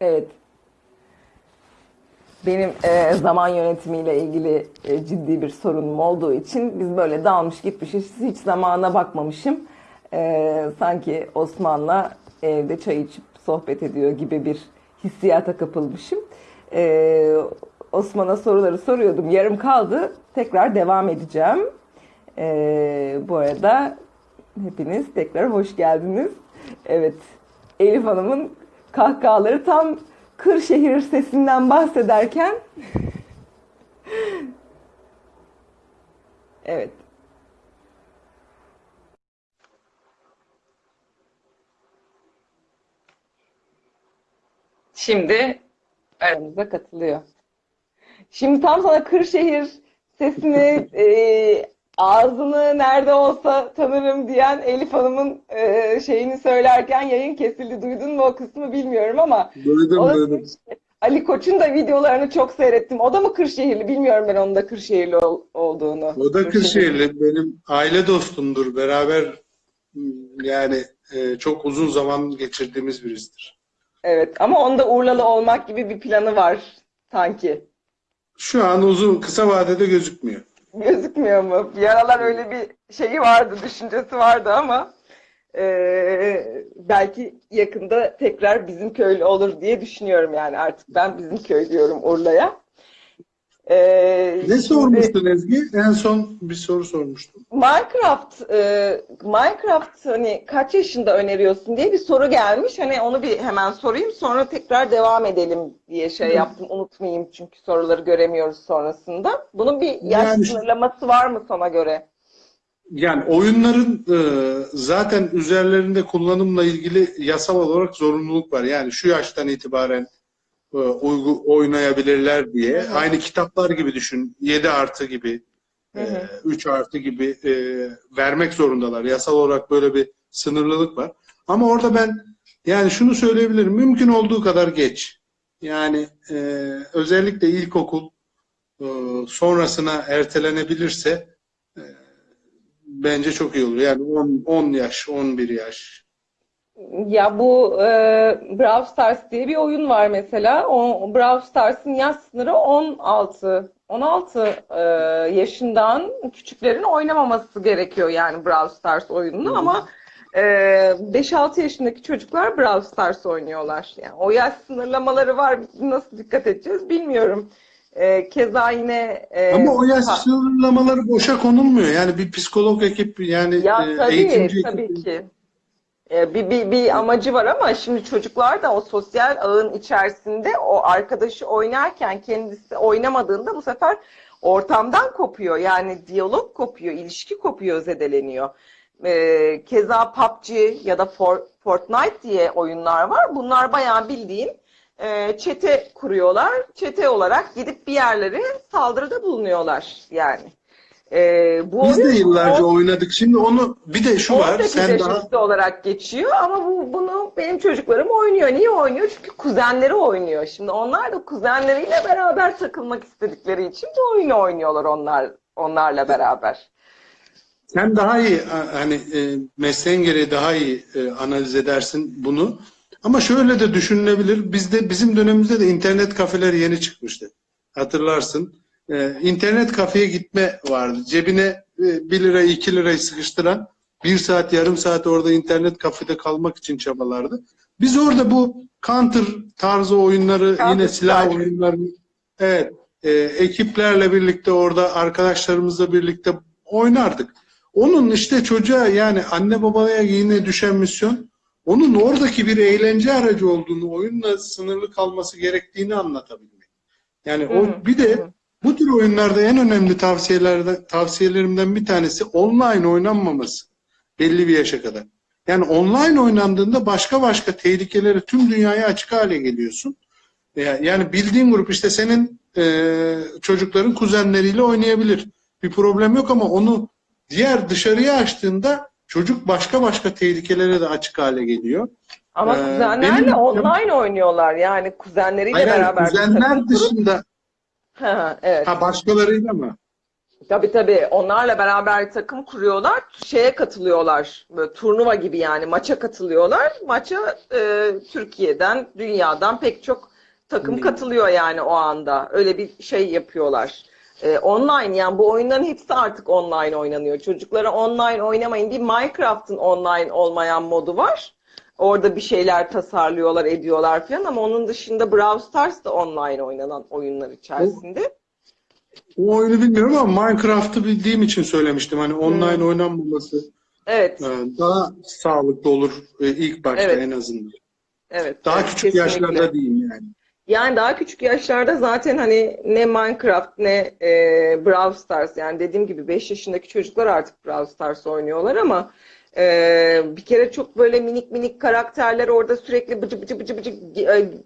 Evet. Benim e, zaman yönetimiyle ilgili e, ciddi bir sorunum olduğu için biz böyle dalmış gitmişiz. Hiç zamana bakmamışım. E, sanki Osman'la evde çay içip sohbet ediyor gibi bir hissiyata kapılmışım. E, Osman'a soruları soruyordum. Yarım kaldı. Tekrar devam edeceğim. E, bu arada hepiniz tekrar hoş geldiniz. Evet, Elif Hanım'ın kahkahaları tam Kırşehir sesinden bahsederken Evet. Şimdi aramıza katılıyor. Şimdi tam sana Kırşehir sesini e, ağzını nerede olsa tanırım diyen Elif Hanım'ın e, şeyini söylerken yayın kesildi. Duydun mu o kısmı bilmiyorum ama Duydum duydum. Ali Koç'un da videolarını çok seyrettim. O da mı Kırşehirli? Bilmiyorum ben onun da Kırşehirli ol- olduğunu. O da Kırşehirli. Benim aile dostumdur. Beraber yani e, çok uzun zaman geçirdiğimiz birisidir. Evet ama onda Urlalı olmak gibi bir planı var sanki. Şu an uzun kısa vadede gözükmüyor. Gözükmüyor mu? Bir aralar öyle bir şeyi vardı, düşüncesi vardı ama eee, belki yakında tekrar bizim köylü olur diye düşünüyorum yani artık ben bizim köy diyorum Urla'ya. Eee, Ne şimdi sormuştun Ezgi? En son bir soru sormuştum. Minecraft, eee, Minecraft hani kaç yaşında öneriyorsun diye bir soru gelmiş. Hani onu bir hemen sorayım sonra tekrar devam edelim diye şey yaptım. Unutmayayım çünkü soruları göremiyoruz sonrasında. Bunun bir yaş Yani- sınırlaması var mı sana göre? Yani oyunların e, zaten üzerlerinde kullanımla ilgili yasal olarak zorunluluk var. Yani şu yaştan itibaren e, uygu, oynayabilirler diye. Hı hı. Aynı kitaplar gibi düşün. 7 artı gibi, Hı hı. 3 artı gibi e, vermek zorundalar. Yasal olarak böyle bir sınırlılık var. Ama orada ben yani şunu söyleyebilirim. Mümkün olduğu kadar geç. Yani e, özellikle ilkokul e, sonrasına ertelenebilirse e, bence çok iyi olur. Yani 10, 10 yaş, 11 yaş. Ya bu e, Brawl Stars diye bir oyun var mesela. O Brawl Stars'ın yaş sınırı 16. 16 e, yaşından küçüklerin oynamaması gerekiyor yani Brawl Stars oyununu Hı ama e, 5-6 yaşındaki çocuklar Brawl Stars oynuyorlar. Yani o yaş sınırlamaları var. Nasıl dikkat edeceğiz bilmiyorum. E, keza yine e, Ama o yaş sınırlamaları boşa konulmuyor. Yani bir psikolog ekip yani Ya e, tabii, eğitimci tabii ekip ki. Ee, Bir, bir, bir amacı var ama şimdi çocuklar da o sosyal ağın içerisinde o arkadaşı oynarken kendisi oynamadığında bu sefer ortamdan kopuyor. Yani diyalog kopuyor, ilişki kopuyor, zedeleniyor. Ee, keza PUBG ya da For- Fortnite diye oyunlar var. Bunlar bayağı bildiğin e, çete kuruyorlar. Çete olarak gidip bir yerlere saldırıda bulunuyorlar yani. Ee, bu Biz de oyun yıllarca on- oynadık. Şimdi onu bir de şu var. 18 Sen daha olarak geçiyor ama bu, bunu benim çocuklarım oynuyor. Niye oynuyor? Çünkü kuzenleri oynuyor. Şimdi onlar da kuzenleriyle beraber takılmak istedikleri için bu oyunu oynuyorlar onlar onlarla beraber. sen daha iyi a- hani e, mesleğin gereği daha iyi e, analiz edersin bunu. Ama şöyle de düşünülebilir. Bizde bizim dönemimizde de internet kafeler yeni çıkmıştı. Hatırlarsın. E, internet kafeye gitme vardı. Cebine e, 1 lira 2 lirayı sıkıştıran bir saat yarım saat orada internet kafede kalmak için çabalardı. Biz orada bu counter tarzı oyunları Counter yine silah Strike. oyunlarını evet e, ekiplerle birlikte orada arkadaşlarımızla birlikte oynardık. Onun işte çocuğa yani anne babaya yine düşen misyon onun oradaki bir eğlence aracı olduğunu, oyunla sınırlı kalması gerektiğini anlatabilmek. Yani o bir de. Bu tür oyunlarda en önemli tavsiyelerden tavsiyelerimden bir tanesi online oynanmaması belli bir yaşa kadar. Yani online oynandığında başka başka tehlikeleri tüm dünyaya açık hale geliyorsun. Ya- Yani bildiğin grup işte senin e, çocukların kuzenleriyle oynayabilir. Bir problem yok ama onu diğer dışarıya açtığında çocuk başka başka tehlikelere de açık hale geliyor. Ama Ee, kuzenlerle benim- online oynuyorlar. Yani kuzenleriyle Hayır, beraber kuzenler dışında evet. ha başkalarıyla mı? Tabii tabii. Onlarla beraber takım kuruyorlar. Şeye katılıyorlar. Böyle turnuva gibi yani maça katılıyorlar. Maça e, Türkiye'den, dünyadan pek çok takım Hmm. katılıyor yani o anda. Öyle bir şey yapıyorlar. E, online yani bu oyunların hepsi artık online oynanıyor. Çocuklara online oynamayın. Bir Minecraft'ın online olmayan modu var. Orada bir şeyler tasarlıyorlar, ediyorlar falan ama onun dışında Brawl Stars da online oynanan oyunlar içerisinde. O oyunu bilmiyorum ama Minecraft'ı bildiğim için söylemiştim. Hani online oynanmaması Evet. e, daha sağlıklı olur e, ilk başta Evet. en azından. Evet. Daha evet, küçük kesinlikle. yaşlarda diyeyim yani. Yani daha küçük yaşlarda zaten hani ne Minecraft ne e, Brawl Stars yani dediğim gibi 5 yaşındaki çocuklar artık Brawl Stars oynuyorlar ama e, bir kere çok böyle minik minik karakterler orada sürekli bıcı bıcı bıcı bıcı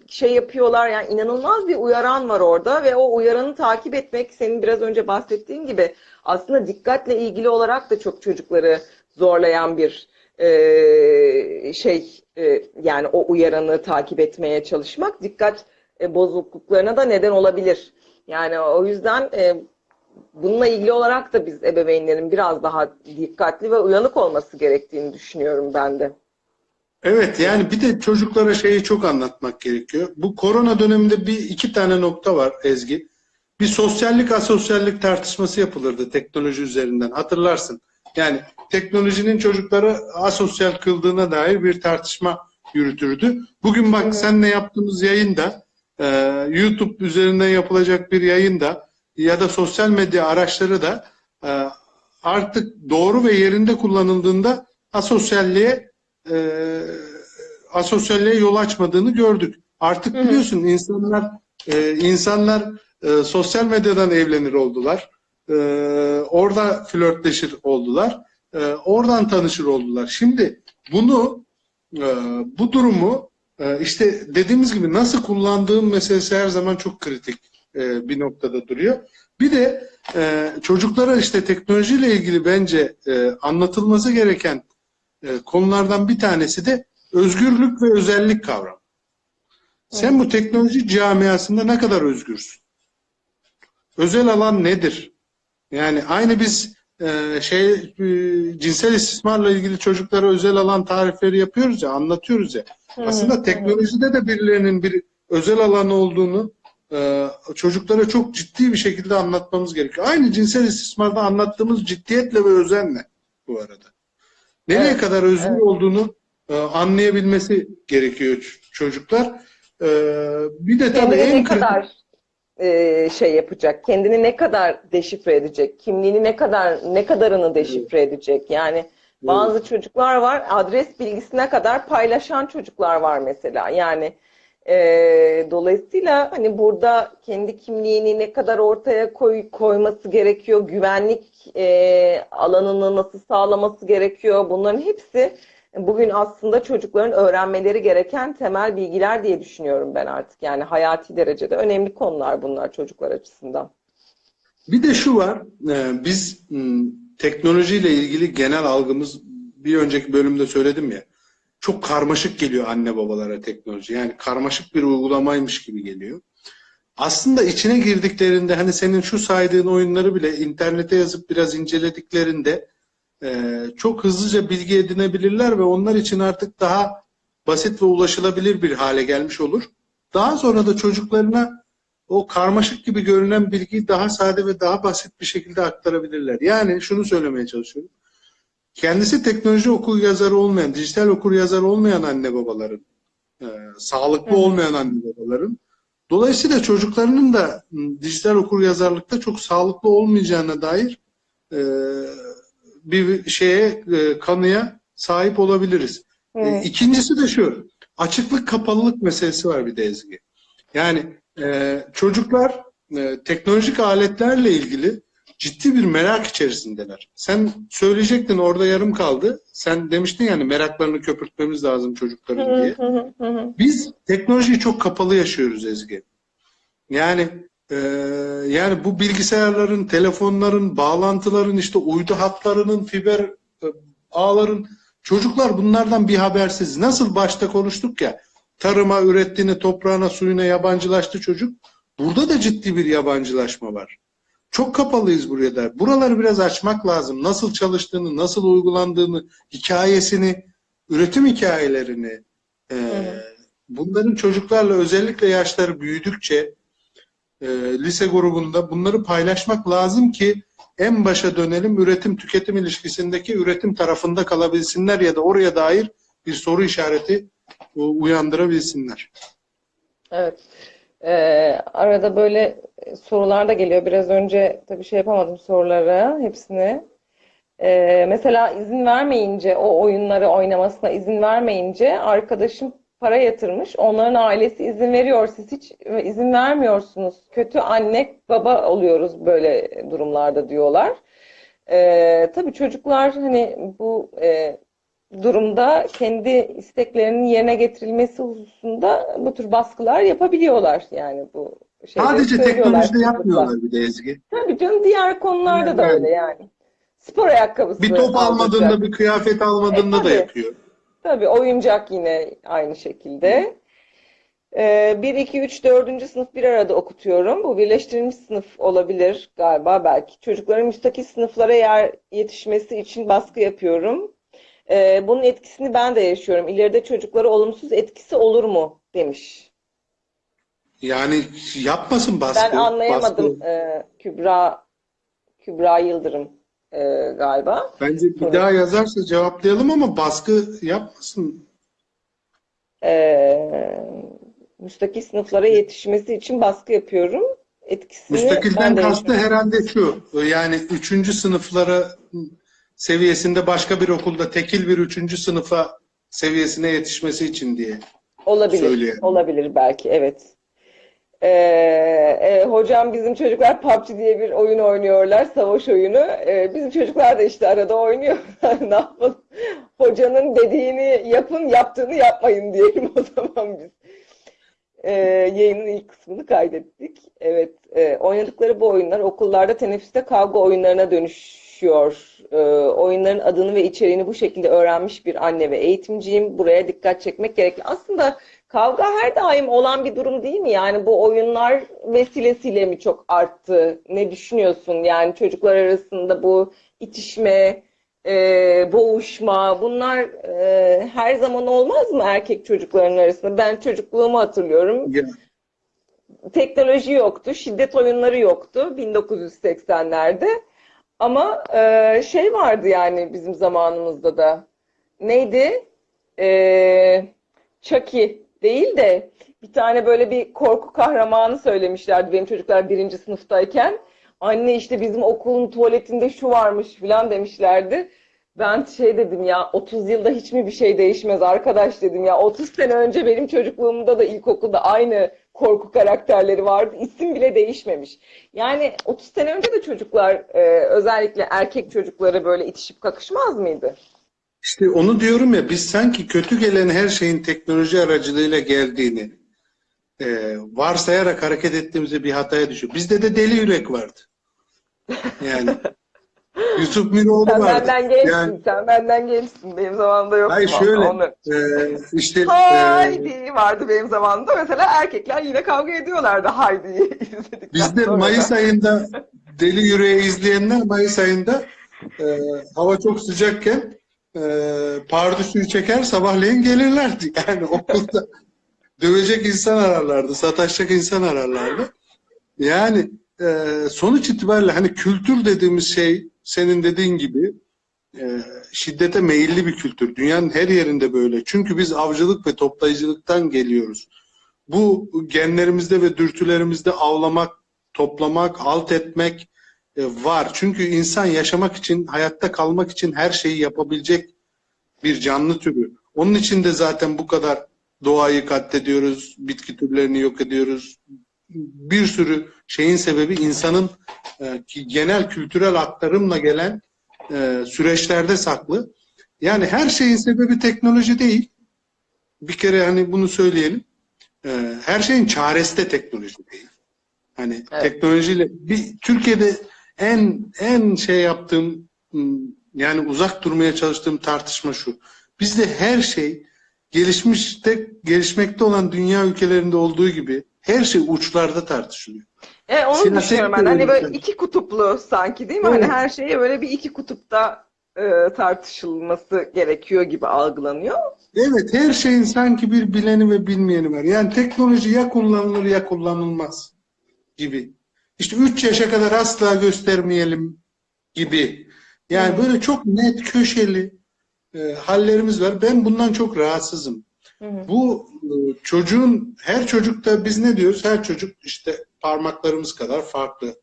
şey yapıyorlar yani inanılmaz bir uyaran var orada ve o uyaranı takip etmek senin biraz önce bahsettiğin gibi aslında dikkatle ilgili olarak da çok çocukları zorlayan bir e, şey e, yani o uyaranı takip etmeye çalışmak dikkat e, bozukluklarına da neden olabilir. Yani o yüzden e, bununla ilgili olarak da biz ebeveynlerin biraz daha dikkatli ve uyanık olması gerektiğini düşünüyorum ben de. Evet yani bir de çocuklara şeyi çok anlatmak gerekiyor. Bu korona döneminde bir iki tane nokta var Ezgi. Bir sosyallik asosyallik tartışması yapılırdı teknoloji üzerinden hatırlarsın. Yani teknolojinin çocukları asosyal kıldığına dair bir tartışma yürütürdü. Bugün bak seninle yaptığımız yayında e, YouTube üzerinden yapılacak bir yayında ya da sosyal medya araçları da e, artık doğru ve yerinde kullanıldığında asosyalliğe e, asosyalliğe yol açmadığını gördük. Artık biliyorsun insanlar e, insanlar e, sosyal medyadan evlenir oldular. E, orada flörtleşir oldular. E, oradan tanışır oldular. Şimdi bunu e, bu durumu e, işte dediğimiz gibi nasıl kullandığım meselesi her zaman çok kritik e, bir noktada duruyor. Bir de e, çocuklara işte teknolojiyle ilgili bence e, anlatılması gereken e, konulardan bir tanesi de özgürlük ve özellik kavramı. Sen bu teknoloji camiasında ne kadar özgürsün? Özel alan nedir? Yani aynı biz e, şey e, cinsel istismarla ilgili çocuklara özel alan tarifleri yapıyoruz ya, anlatıyoruz ya. Aslında teknolojide de birilerinin bir özel alanı olduğunu e, çocuklara çok ciddi bir şekilde anlatmamız gerekiyor. Aynı cinsel istismarda anlattığımız ciddiyetle ve özenle bu arada. Nereye Evet, kadar özgür evet. olduğunu e, anlayabilmesi gerekiyor çocuklar. E, bir de tabii Kendini en kadar e, şey yapacak, kendini ne kadar deşifre edecek, kimliğini ne kadar ne kadarını deşifre edecek. Yani bazı çocuklar var, adres bilgisine kadar paylaşan çocuklar var mesela. Yani e, dolayısıyla hani burada kendi kimliğini ne kadar ortaya koy, koyması gerekiyor, güvenlik e, alanını nasıl sağlaması gerekiyor. Bunların hepsi bugün aslında çocukların öğrenmeleri gereken temel bilgiler diye düşünüyorum ben artık. Yani hayati derecede önemli konular bunlar çocuklar açısından. Bir de şu var, e, biz teknolojiyle ilgili genel algımız bir önceki bölümde söyledim ya, çok karmaşık geliyor anne babalara teknoloji. Yani karmaşık bir uygulamaymış gibi geliyor. Aslında içine girdiklerinde hani senin şu saydığın oyunları bile internete yazıp biraz incelediklerinde e, çok hızlıca bilgi edinebilirler ve onlar için artık daha basit ve ulaşılabilir bir hale gelmiş olur. Daha sonra da çocuklarına o karmaşık gibi görünen bilgiyi daha sade ve daha basit bir şekilde aktarabilirler. Yani şunu söylemeye çalışıyorum. Kendisi teknoloji okur yazarı olmayan, dijital okur yazarı olmayan anne babaların, e, sağlıklı hı. olmayan anne babaların, dolayısıyla çocuklarının da dijital okur yazarlıkta çok sağlıklı olmayacağına dair e, bir şeye, e, kanıya sahip olabiliriz. E, Evet. İkincisi de şu, açıklık kapalılık meselesi var bir de Ezgi. Yani e, çocuklar e, teknolojik aletlerle ilgili ciddi bir merak içerisindeler. Sen söyleyecektin orada yarım kaldı. Sen demiştin yani meraklarını köpürtmemiz lazım çocukların diye. Biz teknolojiyi çok kapalı yaşıyoruz Ezgi. Yani e, yani bu bilgisayarların, telefonların, bağlantıların, işte uydu hatlarının, fiber e, ağların çocuklar bunlardan bir habersiz. Nasıl başta konuştuk ya tarıma, ürettiğine, toprağına, suyuna yabancılaştı çocuk. Burada da ciddi bir yabancılaşma var. Çok kapalıyız buraya da. Buraları biraz açmak lazım. Nasıl çalıştığını, nasıl uygulandığını, hikayesini, üretim hikayelerini, e, bunların çocuklarla özellikle yaşları büyüdükçe e, lise grubunda bunları paylaşmak lazım ki en başa dönelim üretim tüketim ilişkisindeki üretim tarafında kalabilsinler ya da oraya dair bir soru işareti uyandırabilsinler. Evet. Ee, arada böyle sorular da geliyor. Biraz önce tabii şey yapamadım sorulara hepsini. Ee, mesela izin vermeyince o oyunları oynamasına izin vermeyince arkadaşım para yatırmış. Onların ailesi izin veriyor. Siz hiç izin vermiyorsunuz. Kötü anne baba oluyoruz böyle durumlarda diyorlar. Ee, tabii çocuklar hani bu e, durumda kendi isteklerinin yerine getirilmesi hususunda bu tür baskılar yapabiliyorlar yani bu Sadece teknolojide yapmıyorlar bir de Ezgi. Tabii canım diğer konularda da Yani. öyle yani. Spor ayakkabısı Bir top almadığında, alacak. bir kıyafet almadığında E, da yapıyor. Tabii oyuncak yine aynı şekilde. Ee, 1, 2, 3, 4. sınıf bir arada okutuyorum. Bu birleştirilmiş sınıf olabilir galiba belki. Çocukların müstakil sınıflara yer yetişmesi için baskı yapıyorum. Ee, bunun etkisini ben de yaşıyorum. İleride çocuklara olumsuz etkisi olur mu demiş. Yani yapmasın baskı. Ben anlayamadım baskı. ee, Kübra Kübra Yıldırım ee, galiba. Bence bir Tabii. daha yazarsa cevaplayalım ama baskı yapmasın. Ee, müstakil sınıflara yetişmesi için baskı yapıyorum. Etkisini Müstakilden de kastı herhalde şu. Yani üçüncü sınıflara seviyesinde başka bir okulda tekil bir üçüncü sınıfa seviyesine yetişmesi için diye. Olabilir, Söylüyor. olabilir belki, evet. Ee, e, hocam bizim çocuklar PUBG diye bir oyun oynuyorlar, savaş oyunu. Ee, bizim çocuklar da işte arada oynuyor. Ne yapalım? Hocanın dediğini yapın, yaptığını yapmayın diyelim o zaman biz. Ee, yayının ilk kısmını kaydettik. Evet, e, oynadıkları bu oyunlar okullarda teneffüste kavga oyunlarına dönüşüyor. Ee, oyunların adını ve içeriğini bu şekilde öğrenmiş bir anne ve eğitimciyim. Buraya dikkat çekmek gerekli. Aslında kavga her daim olan bir durum değil mi? Yani bu oyunlar vesilesiyle mi çok arttı? Ne düşünüyorsun? Yani çocuklar arasında bu itişme, e, boğuşma bunlar e, her zaman olmaz mı erkek çocukların arasında? Ben çocukluğumu hatırlıyorum. Ya, Teknoloji yoktu, şiddet oyunları yoktu 1980'lerde. Ama e, şey vardı yani bizim zamanımızda da. Neydi? E, Chucky değil de bir tane böyle bir korku kahramanı söylemişlerdi benim çocuklar birinci sınıftayken. Anne işte bizim okulun tuvaletinde şu varmış filan demişlerdi. Ben şey dedim ya 30 yılda hiç mi bir şey değişmez arkadaş dedim ya 30 sene önce benim çocukluğumda da ilkokulda aynı korku karakterleri vardı. İsim bile değişmemiş. Yani 30 sene önce de çocuklar e, özellikle erkek çocukları böyle itişip kakışmaz mıydı? İşte onu diyorum ya biz sanki kötü gelen her şeyin teknoloji aracılığıyla geldiğini e, varsayarak hareket ettiğimizde bir hataya düşüyor. Bizde de deli yürek vardı. Yani Yusuf Miroğlu Sen vardı. benden gençsin, Yani sen benden gençsin. Benim zamanımda yoktu. hayır şöyle onu. e, işte e, Haydi vardı benim zamanımda. Mesela erkekler yine kavga ediyorlardı Haydi'yi Bizde. Mayıs ayında Deli Yüreği izleyenler Mayıs ayında e, hava çok sıcakken e, pardüsüyü çeker sabahleyin gelirlerdi. Yani okulda dövecek insan ararlardı, sataşacak insan ararlardı. Yani e, sonuç itibariyle hani kültür dediğimiz şey senin dediğin gibi e, şiddete meyilli bir kültür. Dünyanın her yerinde böyle. Çünkü biz avcılık ve toplayıcılıktan geliyoruz. Bu genlerimizde ve dürtülerimizde avlamak, toplamak, alt etmek var. Çünkü insan yaşamak için, hayatta kalmak için her şeyi yapabilecek bir canlı türü. Onun için de zaten bu kadar doğayı katlediyoruz, bitki türlerini yok ediyoruz. Bir sürü şeyin sebebi insanın e, ki genel kültürel aktarımla gelen e, süreçlerde saklı. Yani her şeyin sebebi teknoloji değil. Bir kere hani bunu söyleyelim. E, her şeyin çaresi de teknoloji değil. Hani Evet. teknolojiyle bir Türkiye'de en en şey yaptığım ım, yani uzak durmaya çalıştığım tartışma şu. Bizde her şey gelişmişte gelişmekte olan dünya ülkelerinde olduğu gibi her şey uçlarda tartışılıyor. E, onu Siyaset düşünüyorum ben. Hani böyle iki kutuplu sanki değil mi? Hani Evet. her şeye böyle bir iki kutupta e, tartışılması gerekiyor gibi algılanıyor. Evet, her şeyin sanki bir bileni ve bilmeyeni var. Yani teknoloji ya kullanılır ya kullanılmaz gibi. İşte 3 yaşa kadar asla göstermeyelim gibi. Yani böyle çok net köşeli e, hallerimiz var. Ben bundan çok rahatsızım. Hı. Bu e, çocuğun her çocukta biz ne diyoruz? Her çocuk işte parmaklarımız kadar farklı.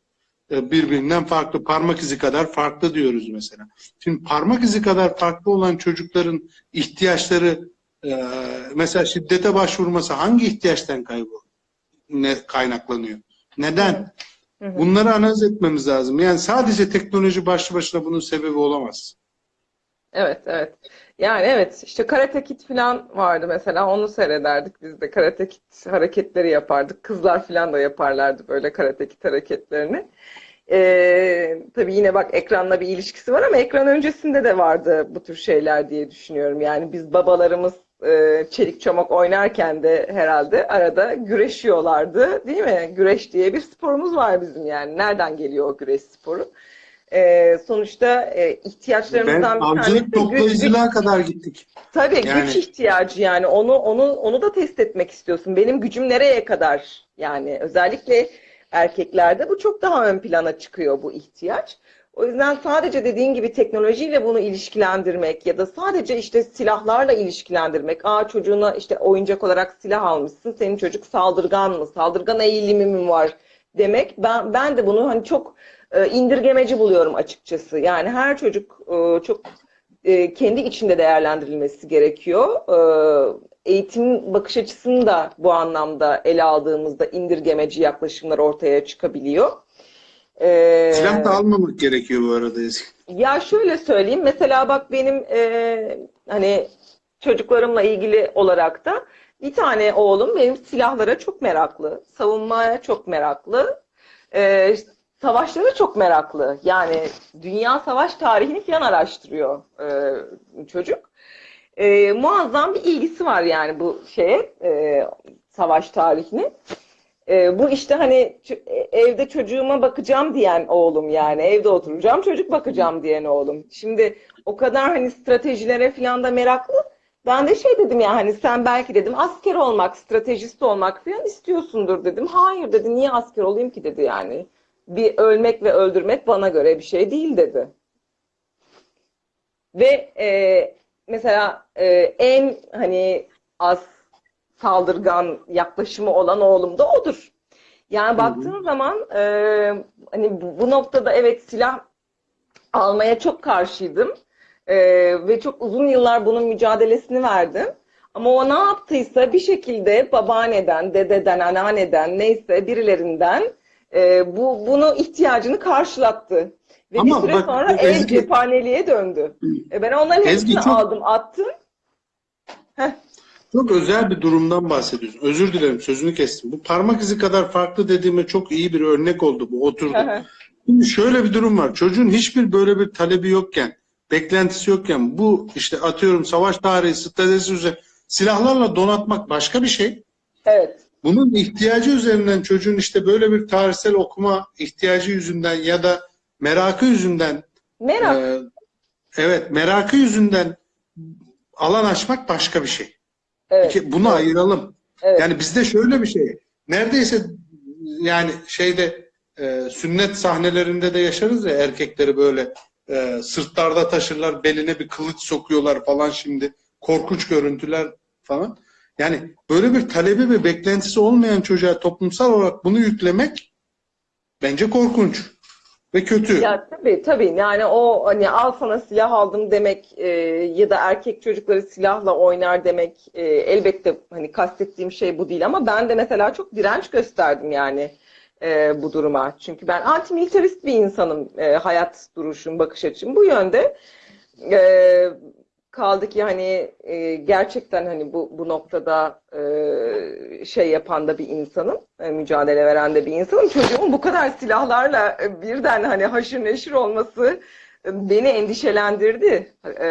E, Birbirinden farklı, parmak izi kadar farklı diyoruz mesela. Şimdi parmak izi kadar farklı olan çocukların ihtiyaçları e, mesela şiddete başvurması hangi ihtiyaçtan kaybı ne kaynaklanıyor? Neden? Hı hı. Bunları analiz etmemiz lazım. Yani sadece teknoloji başlı başına bunun sebebi olamaz. Evet, evet. Yani evet işte Karate Kid falan vardı mesela onu seyrederdik biz de Karate Kid hareketleri yapardık. Kızlar falan da yaparlardı böyle Karate Kid hareketlerini. Ee, tabii yine bak ekranla bir ilişkisi var ama ekran öncesinde de vardı bu tür şeyler diye düşünüyorum. Yani biz babalarımız e, çelik çomak oynarken de herhalde arada güreşiyorlardı değil mi? Güreş diye bir sporumuz var bizim yani. Nereden geliyor o güreş sporu? Ee, sonuçta e, Ben ihtiyaçlarımızdan bir avcılık tanesi güç, güç, toplayıcılığa kadar gittik. tabii Yani- güç ihtiyacı yani onu onu onu da test etmek istiyorsun. Benim gücüm nereye kadar yani özellikle erkeklerde bu çok daha ön plana çıkıyor bu ihtiyaç. O yüzden sadece dediğin gibi teknolojiyle bunu ilişkilendirmek ya da sadece işte silahlarla ilişkilendirmek. Aa çocuğuna işte oyuncak olarak silah almışsın. Senin çocuk saldırgan mı? Saldırgan eğilimi mi var? Demek ben ben de bunu hani çok e, indirgemeci buluyorum açıkçası. Yani her çocuk e, çok e, kendi içinde değerlendirilmesi gerekiyor. Eğitim bakış açısını da bu anlamda ele aldığımızda indirgemeci yaklaşımlar ortaya çıkabiliyor. E, Silah da almamak gerekiyor bu arada ya şöyle söyleyeyim. Mesela bak benim e, hani çocuklarımla ilgili olarak da bir tane oğlum benim silahlara çok meraklı, savunmaya çok meraklı, e, savaşlara çok meraklı. Yani dünya savaş tarihini falan araştırıyor e, çocuk. E, muazzam bir ilgisi var yani bu şeye, e, savaş tarihine. E, bu işte hani e, evde çocuğuma bakacağım diyen oğlum yani evde oturacağım çocuk bakacağım diyen oğlum. Şimdi o kadar hani stratejilere falan da meraklı. Ben de şey dedim ya hani sen belki dedim asker olmak, stratejist olmak falan istiyorsundur dedim. Hayır dedi niye asker olayım ki dedi yani. Bir ölmek ve öldürmek bana göre bir şey değil dedi. Ve e, mesela e, en hani az saldırgan yaklaşımı olan oğlum da odur. Yani baktığın zaman e, hani bu, noktada evet silah almaya çok karşıydım. E, ve çok uzun yıllar bunun mücadelesini verdim. Ama o ne yaptıysa bir şekilde babaanneden, dededen, anneanneden neyse birilerinden e, bu bunu ihtiyacını karşılattı. Ve Ama bir süre bak, sonra ev Ezgi- cephaneliğe döndü. E, ben onların Ezgi hepsini çok- aldım, attım. Çok özel bir durumdan bahsediyorsun. Özür dilerim sözünü kestim. Bu parmak izi kadar farklı dediğime çok iyi bir örnek oldu bu oturdu. Şimdi şöyle bir durum var. Çocuğun hiçbir böyle bir talebi yokken, beklentisi yokken bu işte atıyorum savaş tarihi, stratejisi üzerine silahlarla donatmak başka bir şey. Evet. Bunun ihtiyacı üzerinden çocuğun işte böyle bir tarihsel okuma ihtiyacı yüzünden ya da merakı yüzünden Merak. e, evet merakı yüzünden alan açmak başka bir şey. Evet. Ki Bunu ayıralım. Evet. Yani bizde şöyle bir şey. Neredeyse yani şeyde e, sünnet sahnelerinde de yaşarız ya erkekleri böyle e, sırtlarda taşırlar, beline bir kılıç sokuyorlar falan şimdi. Korkunç görüntüler falan. Yani böyle bir talebi ve beklentisi olmayan çocuğa toplumsal olarak bunu yüklemek bence korkunç ve kötü. Ya tabii tabii yani o hani al sana silah aldım demek e, ya da erkek çocukları silahla oynar demek e, elbette hani kastettiğim şey bu değil ama ben de mesela çok direnç gösterdim yani e, bu duruma. Çünkü ben antimilitarist bir insanım e, hayat duruşum, bakış açım bu yönde. E, kaldı ki hani e, gerçekten hani bu bu noktada e, şey yapan da bir insanım, e, mücadele veren de bir insanım. Çocuğumun bu kadar silahlarla e, birden hani haşır neşir olması beni endişelendirdi. Ee,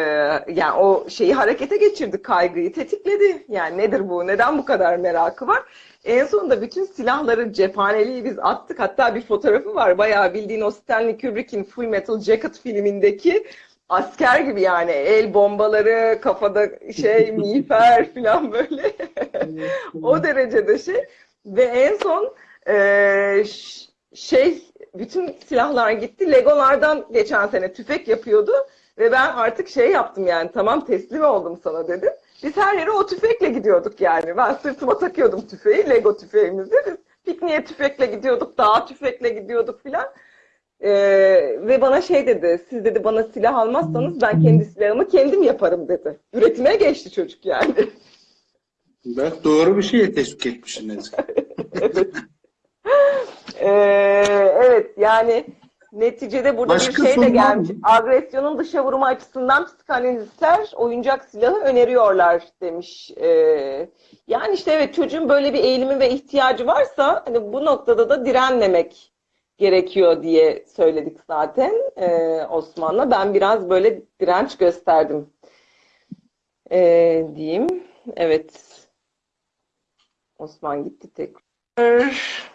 yani o şeyi harekete geçirdi, kaygıyı tetikledi. Yani nedir bu? Neden bu kadar merakı var? En sonunda bütün silahları, cephaneliği biz attık. Hatta bir fotoğrafı var. Bayağı bildiğin o Stanley Kubrick'in Full Metal Jacket filmindeki asker gibi yani. El bombaları, kafada şey, miğfer falan böyle. o derecede şey. Ve en son ş- şey bütün silahlar gitti. Legolardan geçen sene tüfek yapıyordu ve ben artık şey yaptım yani tamam teslim oldum sana dedim. Biz her yere o tüfekle gidiyorduk yani. Ben sırtıma takıyordum tüfeği, Lego tüfeğimizi. Biz pikniğe tüfekle gidiyorduk, dağa tüfekle gidiyorduk filan. Ee, ve bana şey dedi, siz dedi bana silah almazsanız ben kendi silahımı kendim yaparım dedi. Üretime geçti çocuk yani. Bak doğru bir şeye teşvik etmişsiniz. Evet. Ee, evet yani neticede burada Başka bir şey de gelmiş. mı? Agresyonun dışa vurumu açısından psikanalistler oyuncak silahı öneriyorlar demiş. Ee, yani işte evet çocuğun böyle bir eğilimi ve ihtiyacı varsa hani bu noktada da direnmemek gerekiyor diye söyledik zaten ee, Osman'la. Ben biraz böyle direnç gösterdim ee, diyeyim. Evet. Osman gitti tekrar.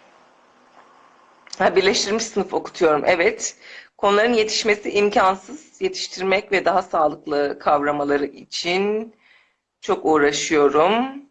Ha, birleştirilmiş sınıf okutuyorum. Evet. Konuların yetişmesi imkansız. Yetiştirmek ve daha sağlıklı kavramaları için çok uğraşıyorum.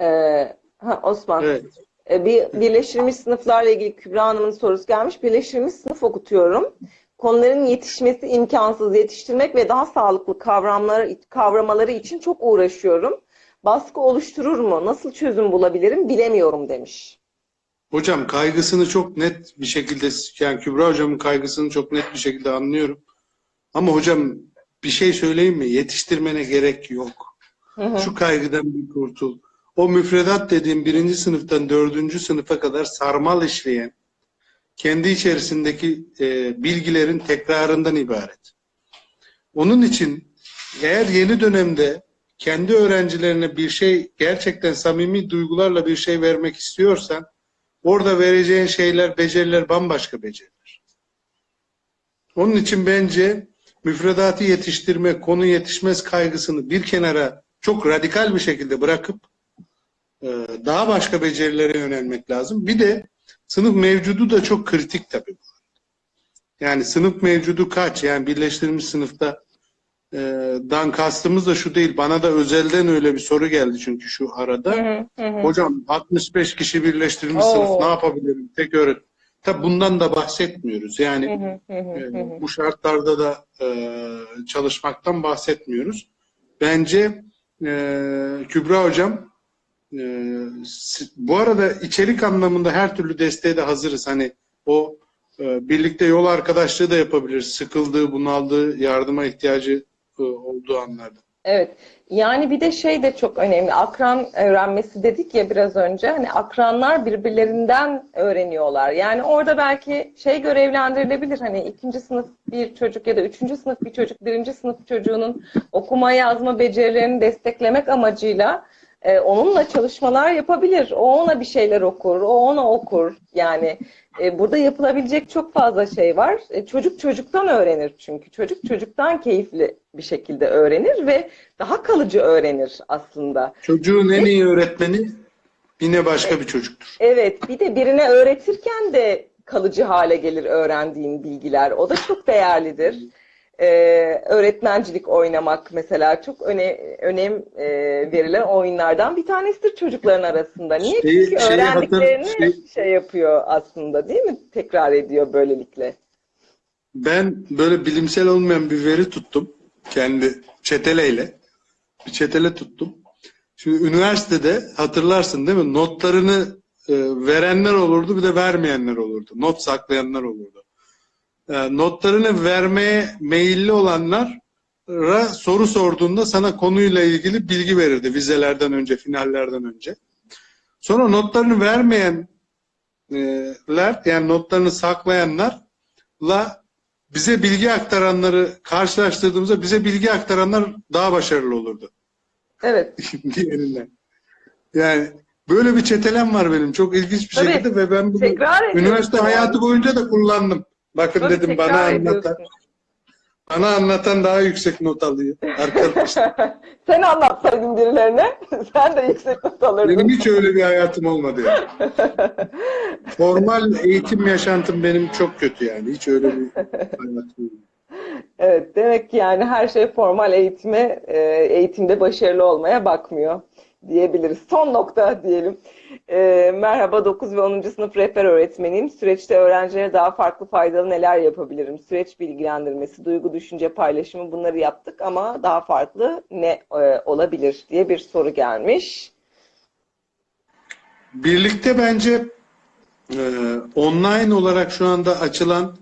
Ee, ha, Osman. Evet. E, Bir birleştirilmiş sınıflarla ilgili Kübra Hanım'ın sorusu gelmiş. Birleştirilmiş sınıf okutuyorum. Konuların yetişmesi imkansız, yetiştirmek ve daha sağlıklı kavramları, kavramaları için çok uğraşıyorum. Baskı oluşturur mu? Nasıl çözüm bulabilirim bilemiyorum demiş. Hocam kaygısını çok net bir şekilde yani Kübra hocamın kaygısını çok net bir şekilde anlıyorum. Ama hocam bir şey söyleyeyim mi? Yetiştirmene gerek yok. Hı hı. Şu kaygıdan bir kurtul. O müfredat dediğim birinci sınıftan dördüncü sınıfa kadar sarmal işleyen kendi içerisindeki e, bilgilerin tekrarından ibaret. Onun için eğer yeni dönemde kendi öğrencilerine bir şey gerçekten samimi duygularla bir şey vermek istiyorsan orada vereceğin şeyler, beceriler bambaşka beceriler. Onun için bence müfredatı yetiştirme, konu yetişmez kaygısını bir kenara çok radikal bir şekilde bırakıp daha başka becerilere yönelmek lazım. Bir de sınıf mevcudu da çok kritik tabii. Yani sınıf mevcudu kaç? Yani birleştirilmiş sınıfta e, dan kastımız da şu değil. Bana da özelden öyle bir soru geldi çünkü şu arada. Hı hı, hı. Hocam 65 kişi birleştirilmiş Oo. sınıf ne yapabilirim? Tek öğret. Tabii bundan da bahsetmiyoruz. Yani Hı hı, hı ee, bu şartlarda da e, çalışmaktan bahsetmiyoruz. Bence e, Kübra Hocam e, s- bu arada içerik anlamında her türlü desteğe de hazırız. Hani o e, birlikte yol arkadaşlığı da yapabiliriz. Sıkıldığı, bunaldığı, yardıma ihtiyacı e, olduğu anlarda. Evet. Yani bir de şey de çok önemli. Akran öğrenmesi dedik ya biraz önce. Hani akranlar birbirlerinden öğreniyorlar. Yani orada belki şey görevlendirilebilir. Hani ikinci sınıf bir çocuk ya da üçüncü sınıf bir çocuk, birinci sınıf çocuğunun okuma yazma becerilerini desteklemek amacıyla e, onunla çalışmalar yapabilir. O ona bir şeyler okur, o ona okur. Yani e, burada yapılabilecek çok fazla şey var. E, çocuk çocuktan öğrenir çünkü. Çocuk çocuktan keyifli bir şekilde öğrenir ve daha kalıcı öğrenir aslında. Çocuğun en iyi öğretmeni yine başka bir çocuktur. Evet, bir de birine öğretirken de kalıcı hale gelir öğrendiğin bilgiler. O da çok değerlidir. Ee, öğretmencilik oynamak mesela çok öne, önem e, verilen oyunlardan bir tanesidir çocukların arasında. Niye? Şeyi- Çünkü hatır- öğrendiklerini şey- şey yapıyor aslında değil mi? Tekrar ediyor böylelikle. Ben böyle bilimsel olmayan bir veri tuttum. Kendi çeteleyle. Bir çetele tuttum. Şimdi üniversitede hatırlarsın değil mi? Notlarını e, verenler olurdu bir de vermeyenler olurdu. Not saklayanlar olurdu. E, notlarını vermeye meyilli olanlara soru sorduğunda sana konuyla ilgili bilgi verirdi vizelerden önce, finallerden önce. Sonra notlarını vermeyenler yani notlarını saklayanlarla bize bilgi aktaranları karşılaştırdığımızda bize bilgi aktaranlar daha başarılı olurdu Evet. diğerinden. Yani Böyle bir çetelem var benim. Çok ilginç bir Tabii. şekilde ve ben bunu üniversite hayatı boyunca da kullandım. Bakın Tabii dedim bana anlatan, bana anlatan daha yüksek not alıyor. Arkadaşlar Sen anlatsaydın birilerine, sen de yüksek not alırdın. benim hiç öyle bir hayatım olmadı yani. Formal eğitim yaşantım benim çok kötü yani. Hiç öyle bir hayatım olmadı. Evet, demek ki yani her şey formal eğitime, e, eğitimde başarılı olmaya bakmıyor diyebiliriz. Son nokta diyelim. E, merhaba 9 ve 10. sınıf rehber öğretmeniyim. Süreçte öğrencilere daha farklı faydalı neler yapabilirim? Süreç bilgilendirmesi, duygu, düşünce paylaşımı bunları yaptık ama daha farklı ne e, olabilir diye bir soru gelmiş. Birlikte bence e, online olarak şu anda açılan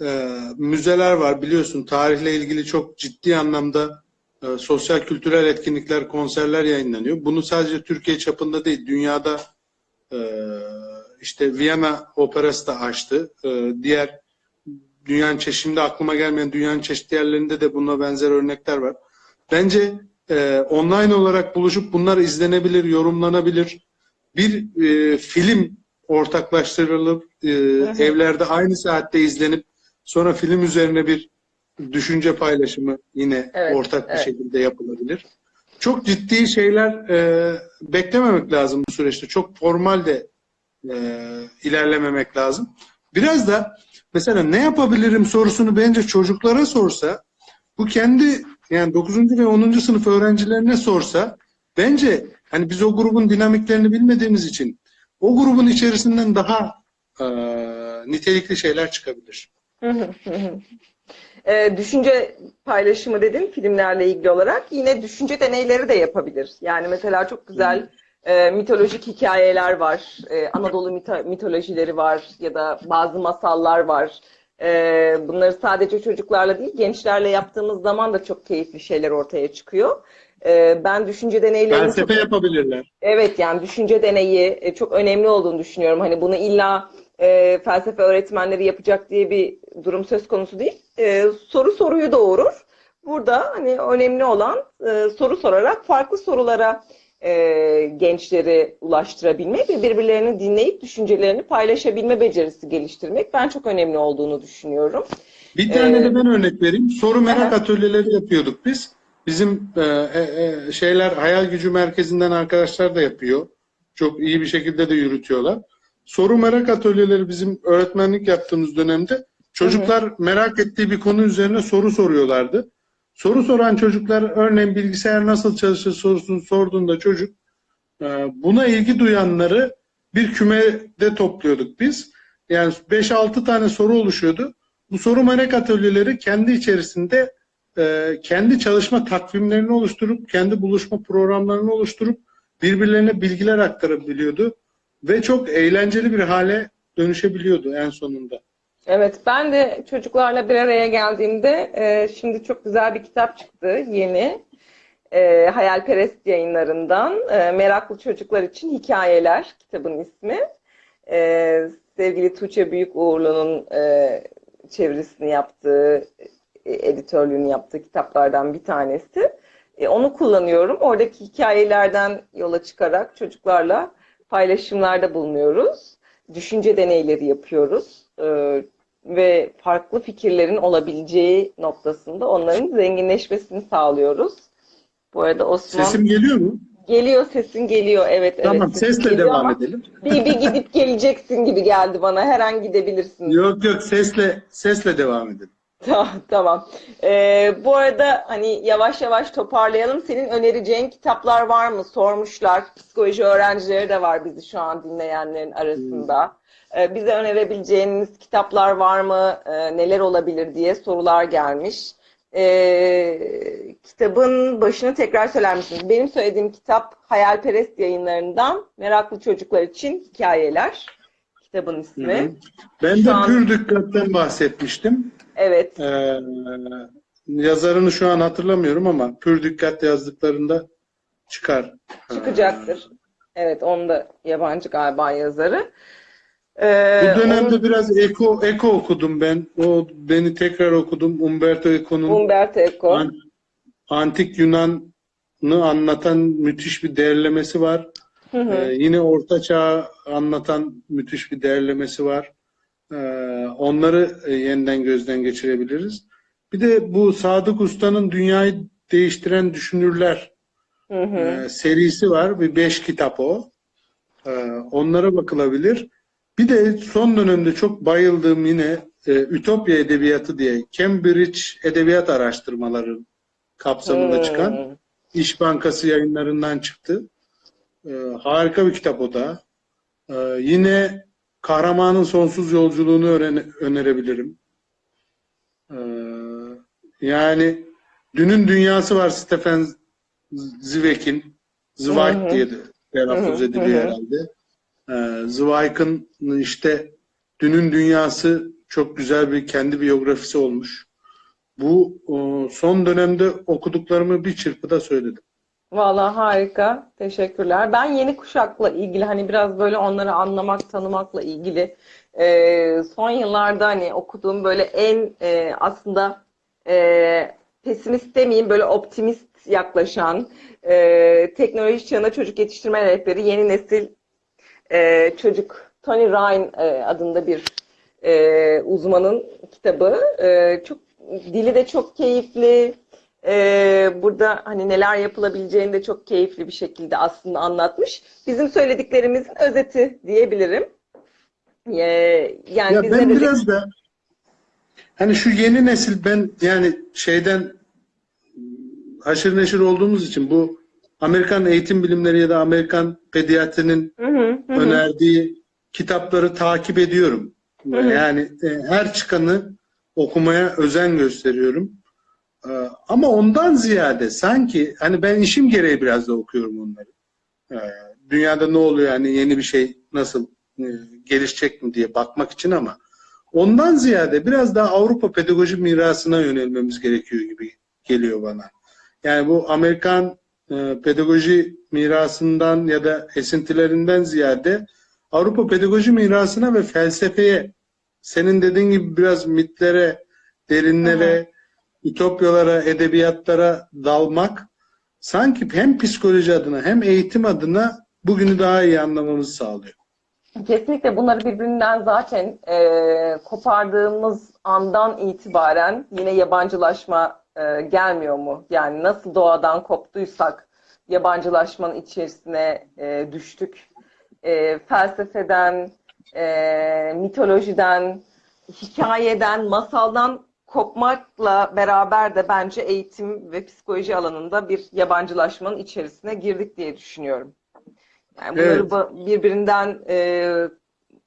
e, müzeler var. Biliyorsun tarihle ilgili çok ciddi anlamda e, sosyal kültürel etkinlikler, konserler yayınlanıyor. Bunu sadece Türkiye çapında değil, dünyada e, işte Viyana Operası da açtı. E, diğer dünyanın çeşitli, şimdi aklıma gelmeyen dünyanın çeşitli yerlerinde de buna benzer örnekler var. Bence e, online olarak buluşup bunlar izlenebilir, yorumlanabilir. Bir e, film ortaklaştırılıp e, evlerde aynı saatte izlenip sonra film üzerine bir düşünce paylaşımı yine Evet, ortak bir evet. şekilde yapılabilir. Çok ciddi şeyler e, beklememek lazım bu süreçte. Çok formal de e, ilerlememek lazım. Biraz da mesela ne yapabilirim sorusunu bence çocuklara sorsa bu kendi yani 9. ve 10. sınıf öğrencilerine sorsa bence hani biz o grubun dinamiklerini bilmediğimiz için o grubun içerisinden daha e, nitelikli şeyler çıkabilir. Ee, düşünce paylaşımı dedin filmlerle ilgili olarak yine düşünce deneyleri de yapabilir. Yani mesela çok güzel e, mitolojik hikayeler var, e, Anadolu mito- mitolojileri var ya da bazı masallar var. E, bunları sadece çocuklarla değil gençlerle yaptığımız zaman da çok keyifli şeyler ortaya çıkıyor. E, ben düşünce deneylerini çok Felsefe yapabilirler. Evet yani düşünce deneyi e, çok önemli olduğunu düşünüyorum. Hani bunu illa e, felsefe öğretmenleri yapacak diye bir durum söz konusu değil. E, soru soruyu doğurur. Burada hani önemli olan e, soru sorarak farklı sorulara e, gençleri ulaştırabilmek ve birbirlerini dinleyip düşüncelerini paylaşabilme becerisi geliştirmek ben çok önemli olduğunu düşünüyorum. Bir tane Ee, de ben örnek vereyim. Soru merak aha. atölyeleri yapıyorduk biz. Bizim e, e, e, şeyler hayal gücü merkezinden arkadaşlar da yapıyor. Çok iyi bir şekilde de yürütüyorlar. Soru merak atölyeleri bizim öğretmenlik yaptığımız dönemde çocuklar merak ettiği bir konu üzerine soru soruyorlardı. Soru soran çocuklar örneğin bilgisayar nasıl çalışır sorusunu sorduğunda çocuk e, buna ilgi duyanları bir kümede topluyorduk biz. Yani 5-6 tane soru oluşuyordu. Bu soru merak atölyeleri kendi içerisinde e, kendi çalışma takvimlerini oluşturup, kendi buluşma programlarını oluşturup birbirlerine bilgiler aktarabiliyordu. Ve çok eğlenceli bir hale dönüşebiliyordu en sonunda. Evet, ben de çocuklarla bir araya geldiğimde e, şimdi çok güzel bir kitap çıktı yeni. E, Hayalperest yayınlarından e, Meraklı Çocuklar için Hikayeler kitabın ismi. E, sevgili Tuğçe Büyük Uğurlu'nun e, çevirisini yaptığı, e, editörlüğünü yaptığı kitaplardan bir tanesi. E, onu kullanıyorum. Oradaki hikayelerden yola çıkarak çocuklarla paylaşımlarda bulunuyoruz. Düşünce deneyleri yapıyoruz. E, ve farklı fikirlerin olabileceği noktasında onların zenginleşmesini sağlıyoruz. Bu arada Osman Sesim geliyor mu? geliyor sesin geliyor evet Tamam, evet sesle devam ama edelim. bir, bir gidip geleceksin gibi geldi bana her an gidebilirsin. Yok yok sesle sesle devam edelim. Tamam. tamam. Ee, bu arada hani yavaş yavaş toparlayalım. Senin önereceğin kitaplar var mı? Sormuşlar. Psikoloji öğrencileri de var bizi şu an dinleyenlerin arasında. Ee, bize önerebileceğiniz kitaplar var mı? Ee, neler olabilir diye sorular gelmiş. Ee, kitabın başını tekrar söyler misiniz? Benim söylediğim kitap Hayalperest yayınlarından Meraklı Çocuklar için Hikayeler. Kitabın ismi. Hı hı. Ben Şu de an- pür dikkat'ten bahsetmiştim. Evet. Ee, yazarını şu an hatırlamıyorum ama pür dikkat yazdıklarında çıkar. Çıkacaktır. Evet, onu da yabancı galiba yazarı. Ee, Bu dönemde onun- biraz Eko Eko okudum ben. O beni tekrar okudum. Umberto Eco'nun Umberto Eco. An- Antik Yunan'ı anlatan müthiş bir derlemesi var. Ee, yine Orta Çağ'ı anlatan müthiş bir derlemesi var. Ee, onları e, yeniden gözden geçirebiliriz. Bir de bu Sadık Usta'nın Dünyayı Değiştiren Düşünürler Hı hı. e, serisi var. Bir beş kitap o. Ee, onlara bakılabilir. Bir de son dönemde çok bayıldığım yine e, Ütopya Edebiyatı diye Cambridge Edebiyat Araştırmaları kapsamında Hmm. çıkan İş Bankası yayınlarından çıktı. Ee, harika bir kitap o da. Yine Kahramanın Sonsuz Yolculuğunu önerebilirim. Ee, yani Dünün Dünyası var Stefan Zweig'in. Zweig diye de telaffuz ediliyor herhalde. Ee, Zweig'in işte Dünün Dünyası çok güzel bir kendi biyografisi olmuş. Bu son dönemde okuduklarımı bir çırpıda söyledim. Vallahi harika. Teşekkürler. Ben yeni kuşakla ilgili hani biraz böyle onları anlamak, tanımakla ilgili e, son yıllarda hani okuduğum böyle en e, aslında e, pesimist demeyeyim böyle optimist yaklaşan e, teknoloji çağına çocuk yetiştirme rehberi yeni nesil e, çocuk Tony Ryan e, adında bir e, uzmanın kitabı. E, çok dili de çok keyifli. E, burada hani neler yapılabileceğini de çok keyifli bir şekilde aslında anlatmış. Bizim söylediklerimizin özeti diyebilirim. E, yani Ya ben biraz da hani şu yeni nesil ben yani şeyden haşır neşir olduğumuz için bu Amerikan eğitim bilimleri ya da Amerikan pediatrinin Hı hı, hı hı. önerdiği kitapları takip ediyorum. hı. Yani e, her çıkanı okumaya özen gösteriyorum. E, Ama ondan ziyade sanki hani ben işim gereği biraz da okuyorum onları. E, Dünyada ne oluyor yani yeni bir şey nasıl e, gelişecek mi diye bakmak için ama ondan ziyade biraz daha Avrupa pedagoji mirasına yönelmemiz gerekiyor gibi geliyor bana. Yani bu Amerikan e, pedagoji mirasından ya da esintilerinden ziyade Avrupa pedagoji mirasına ve felsefeye senin dediğin gibi biraz mitlere, derinlere, ütopyalara, edebiyatlara dalmak sanki hem psikoloji adına hem eğitim adına bugünü daha iyi anlamamızı sağlıyor. Kesinlikle bunları birbirinden zaten e, kopardığımız andan itibaren yine yabancılaşma e, gelmiyor mu? Yani nasıl doğadan koptuysak yabancılaşmanın içerisine e, düştük. E, felsefeden, e, mitolojiden, hikayeden, masaldan kopmakla beraber de bence eğitim ve psikoloji alanında bir yabancılaşmanın içerisine girdik diye düşünüyorum. Yani bunları Evet. ba- birbirinden e,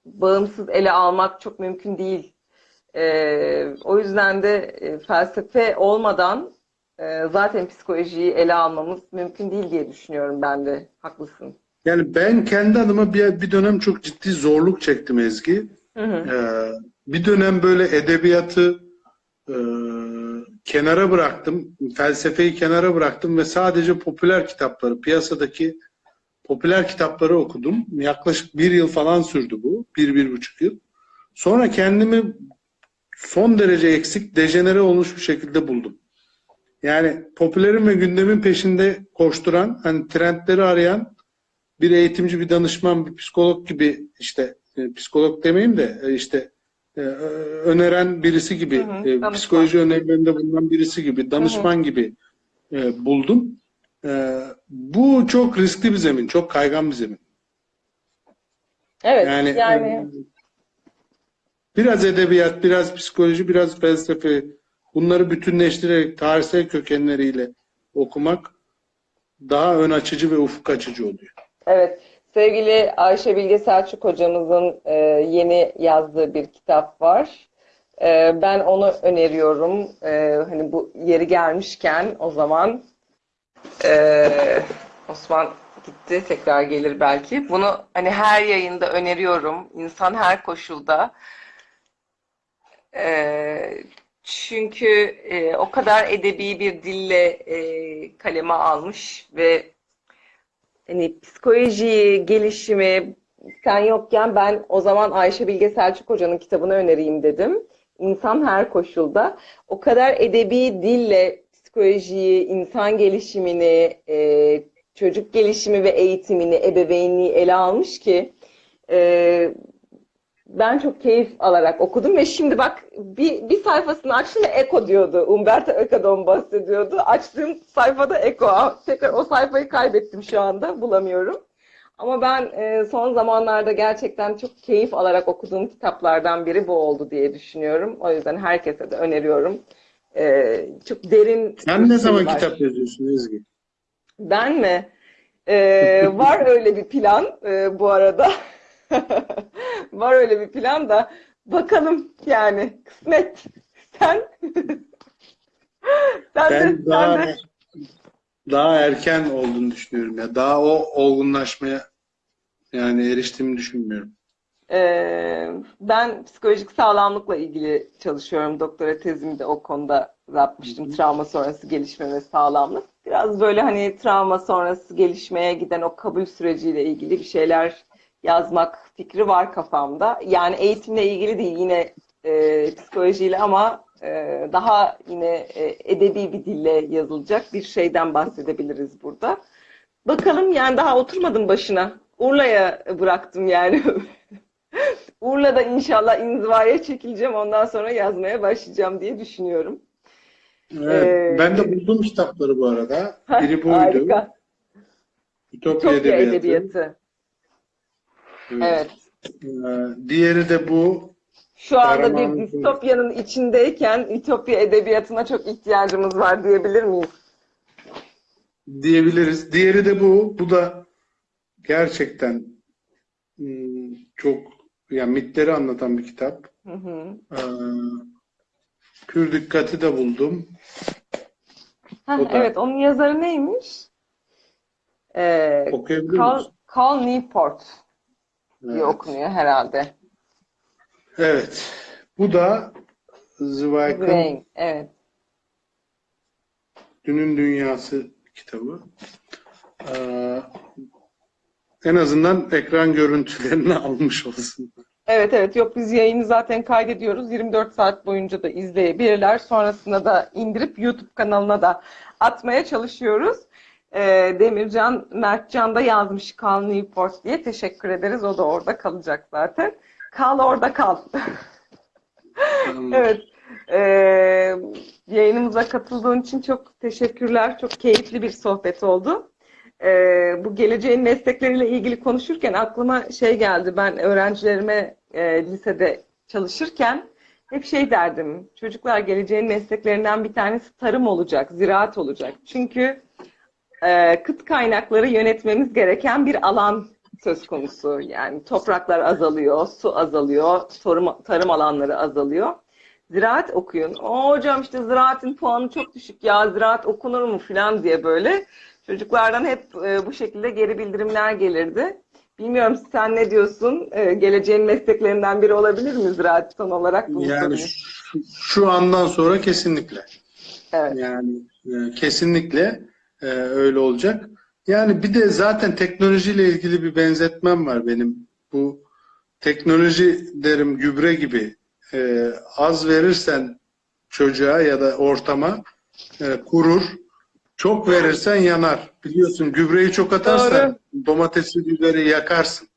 bağımsız ele almak çok mümkün değil. E, o yüzden de e, felsefe olmadan e, zaten psikolojiyi ele almamız mümkün değil diye düşünüyorum ben de. Haklısın. Yani ben kendi adıma bir, bir dönem çok ciddi zorluk çektim Ezgi. Hı hı. Ee, bir dönem böyle edebiyatı e, kenara bıraktım, felsefeyi kenara bıraktım ve sadece popüler kitapları, piyasadaki popüler kitapları okudum. Yaklaşık bir yıl falan sürdü bu, bir, bir buçuk yıl. Sonra kendimi son derece eksik, dejenere olmuş bir şekilde buldum. Yani popülerin ve gündemin peşinde koşturan, hani trendleri arayan bir eğitimci, bir danışman, bir psikolog gibi işte e, psikolog demeyeyim de e, işte e, öneren birisi gibi, Hı hı, e, danışman. psikoloji önerilerinde bulunan birisi gibi, danışman gibi e, buldum. E, bu çok riskli bir zemin, çok kaygan bir zemin. Evet, Yani, yani e, biraz edebiyat, biraz psikoloji, biraz felsefe bunları bütünleştirerek tarihsel kökenleriyle okumak daha ön açıcı ve ufuk açıcı oluyor. Evet, sevgili Ayşe Bilge Selçuk hocamızın e, yeni yazdığı bir kitap var. E, ben onu öneriyorum. E, hani bu yeri gelmişken o zaman e, Osman gitti, tekrar gelir belki. Bunu hani her yayında öneriyorum. İnsan her koşulda. E, çünkü e, o kadar edebi bir dille e, kaleme almış ve hani psikoloji, gelişimi sen yokken ben o zaman Ayşe Bilge Selçuk Hoca'nın kitabını önereyim dedim. İnsan her koşulda. O kadar edebi dille psikolojiyi, insan gelişimini, e, çocuk gelişimi ve eğitimini, ebeveynliği ele almış ki e, ben çok keyif alarak okudum ve şimdi bak bir, bir sayfasını açtım ve Eko diyordu. Umberto Eco'dan bahsediyordu. Açtığım sayfada Eko. Tekrar o sayfayı kaybettim şu anda. Bulamıyorum. Ama ben e, son zamanlarda gerçekten çok keyif alarak okuduğum kitaplardan biri bu oldu diye düşünüyorum. O yüzden herkese de öneriyorum. E, çok derin Sen ne zaman var. kitap yazıyorsun Ezgi? Ben mi? Ee, var öyle bir plan e, bu arada. Var öyle bir plan da bakalım yani kısmet. Sen sen de, Ben sen daha de daha erken olduğunu düşünüyorum ya. Daha o olgunlaşmaya yani eriştiğimi düşünmüyorum. Ee, ben psikolojik sağlamlıkla ilgili çalışıyorum. Doktora tezimi de o konuda yapmıştım. Travma sonrası gelişme ve sağlamlık. Biraz böyle hani travma sonrası gelişmeye giden o kabul süreciyle ilgili bir şeyler yazmak fikri var kafamda. Yani eğitimle ilgili değil yine e, psikolojiyle ama e, daha yine e, edebi bir dille yazılacak bir şeyden bahsedebiliriz burada. Bakalım yani daha oturmadım başına. Urla'ya bıraktım yani. Urla'da inşallah inzivaya çekileceğim. Ondan sonra yazmaya başlayacağım diye düşünüyorum. Evet, Ee, ben de buldum kitapları bu arada. Biri buydu. Harika. Ütopya Ütopya Edebiyatı. Edebiyatı. Evet. Ee, diğeri de bu. Şu anda bir Kahraman- distopyanın içindeyken Ütopya Edebiyatı'na çok ihtiyacımız var diyebilir miyiz? diyebiliriz. Diğeri de bu. Bu da gerçekten hmm, çok yani mitleri anlatan bir kitap. Hı hı. Ee, Pür Dikkat'i de buldum. Heh, da- evet, onun yazarı neymiş? Ee, Okuyabilir Cal, misin? Cal Newport diye Evet. okunuyor herhalde. Evet. Bu da Zweig'ın evet. Dünün Dünyası kitabı. Ee, en azından ekran görüntülerini almış olsun. Evet evet yok biz yayını zaten kaydediyoruz. 24 saat boyunca da izleyebilirler. Sonrasında da indirip YouTube kanalına da atmaya çalışıyoruz. Ee, Demircan, Mertcan da yazmış Kal Newport diye. Teşekkür ederiz. O da orada kalacak zaten. Kal orada kal. Evet. Ee, yayınımıza katıldığın için çok teşekkürler. Çok keyifli bir sohbet oldu. Ee, bu geleceğin meslekleriyle ilgili konuşurken aklıma şey geldi. Ben öğrencilerime e, lisede çalışırken hep şey derdim. Çocuklar geleceğin mesleklerinden bir tanesi tarım olacak, ziraat olacak. Çünkü e, kıt kaynakları yönetmemiz gereken bir alan söz konusu. Yani topraklar azalıyor, su azalıyor, tarım, tarım alanları azalıyor. Ziraat okuyun. O hocam işte ziraatin puanı çok düşük ya, ziraat okunur mu falan diye böyle çocuklardan hep e, bu şekilde geri bildirimler gelirdi. Bilmiyorum sen ne diyorsun? E, geleceğin mesleklerinden biri olabilir mi ziraat son olarak bunu Yani şu, şu andan sonra kesinlikle. Evet. Yani e, kesinlikle e, öyle olacak. Yani bir de zaten teknolojiyle ilgili bir benzetmem var benim. Bu teknoloji derim gübre gibi e, az verirsen çocuğa ya da ortama e, kurur. Çok verirsen yanar. Biliyorsun gübreyi çok atarsan domatesi biberi yakarsın.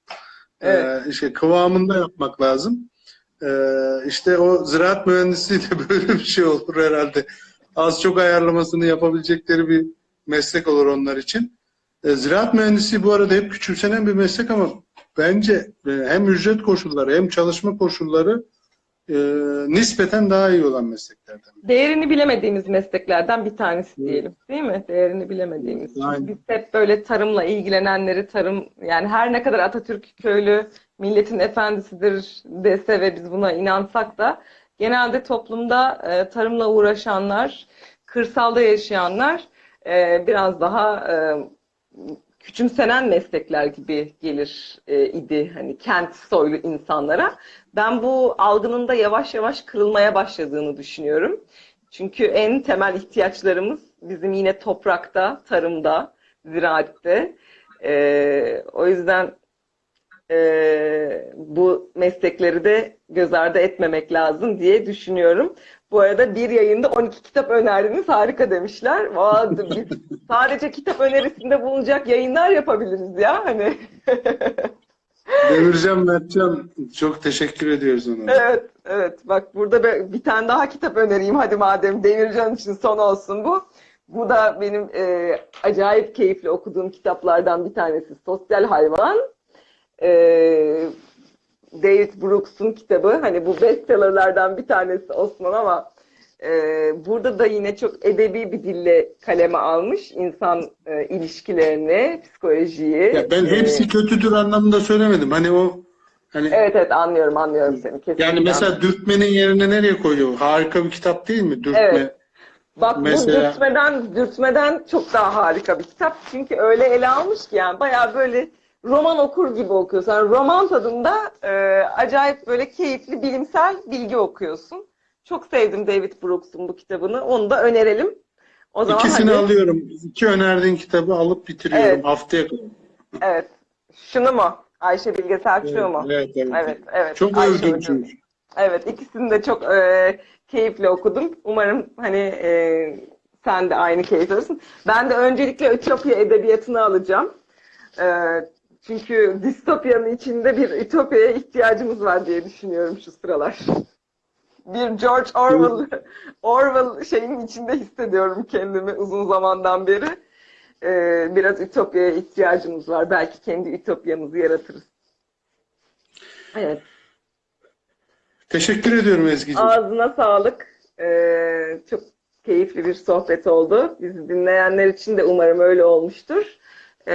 Evet. E, işte kıvamında yapmak lazım. E, işte o ziraat mühendisliği de böyle bir şey olur herhalde. Az çok ayarlamasını yapabilecekleri bir meslek olur onlar için. E, ziraat mühendisliği bu arada hep küçümsenen bir meslek ama bence e, hem ücret koşulları hem çalışma koşulları e, nispeten daha iyi olan mesleklerden. Değerini bilemediğimiz mesleklerden bir tanesi diyelim. Değil mi? Değerini bilemediğimiz. Aynen. biz hep böyle tarımla ilgilenenleri tarım yani her ne kadar Atatürk köylü milletin efendisidir dese ve biz buna inansak da genelde toplumda e, tarımla uğraşanlar, kırsalda yaşayanlar e, biraz daha e, küçümsenen meslekler gibi gelir e, idi hani kent soylu insanlara. Ben bu algının da yavaş yavaş kırılmaya başladığını düşünüyorum. Çünkü en temel ihtiyaçlarımız bizim yine toprakta, tarımda, ziraatte. E, o yüzden e, bu meslekleri de göz ardı etmemek lazım diye düşünüyorum. Bu arada bir yayında 12 kitap önerdiniz. Harika demişler. Vay, biz sadece kitap önerisinde bulunacak yayınlar yapabiliriz ya. Hani Demircan Mertcan çok teşekkür ediyoruz ona. Evet, evet. Bak burada bir, bir tane daha kitap önereyim. Hadi madem Demircan için son olsun bu. Bu da benim e, acayip keyifli okuduğum kitaplardan bir tanesi. Sosyal Hayvan. E, David Brooks'un kitabı. Hani bu bestsellerlerden bir tanesi Osman ama e, burada da yine çok edebi bir dille kaleme almış insan e, ilişkilerini, psikolojiyi. Ya ben E, hepsi kötüdür anlamında söylemedim. Hani o hani Evet evet anlıyorum anlıyorum seni. Kesinlikle yani mesela dürtmenin yerine nereye koyuyor? Harika bir kitap değil mi? Dürtme. Evet. Bak Mesela- bu dürtmeden, dürtmeden çok daha harika bir kitap. Çünkü öyle ele almış ki yani bayağı böyle roman okur gibi okuyorsun. Yani roman tadında e, acayip böyle keyifli bilimsel bilgi okuyorsun. Çok sevdim David Brooks'un bu kitabını. Onu da önerelim. O zaman İkisini hadi. alıyorum. İki önerdiğin kitabı alıp bitiriyorum Evet. haftaya. Evet. Şunu mu? Ayşe Bilge Selçuklu mu? Evet, evet, Evet, evet. Çok Ayşe övdüm çünkü. Evet, ikisini de çok e, keyifle okudum. Umarım hani e, sen de aynı keyif alırsın. Ben de öncelikle Ütopya edebiyatını alacağım. E, çünkü distopyanın içinde bir Ütopya'ya ihtiyacımız var diye düşünüyorum şu sıralar. Bir George Orwell Orwell şeyin içinde hissediyorum kendimi uzun zamandan beri. E, biraz Ütopya'ya ihtiyacımız var. Belki kendi Ütopyamızı yaratırız. Evet. Teşekkür ediyorum Ezgi'ciğim. Ağzına sağlık. Ee, çok keyifli bir sohbet oldu. Bizi dinleyenler için de umarım öyle olmuştur. Ee,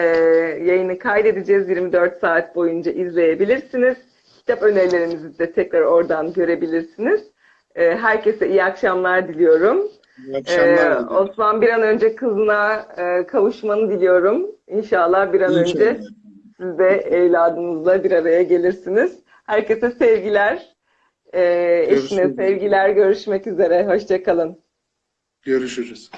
yayını kaydedeceğiz. 24 saat boyunca izleyebilirsiniz. Kitap önerilerimizi de tekrar oradan görebilirsiniz. Ee, herkese iyi akşamlar diliyorum. İyi akşamlar. Ee. Osman bir an önce kızına e, kavuşmanı diliyorum. İnşallah bir an İnşallah. önce siz de evladınızla bir araya gelirsiniz. Herkese sevgiler. Ee, eşine sevgiler. Görüşmek üzere. Hoşçakalın. Görüşürüz.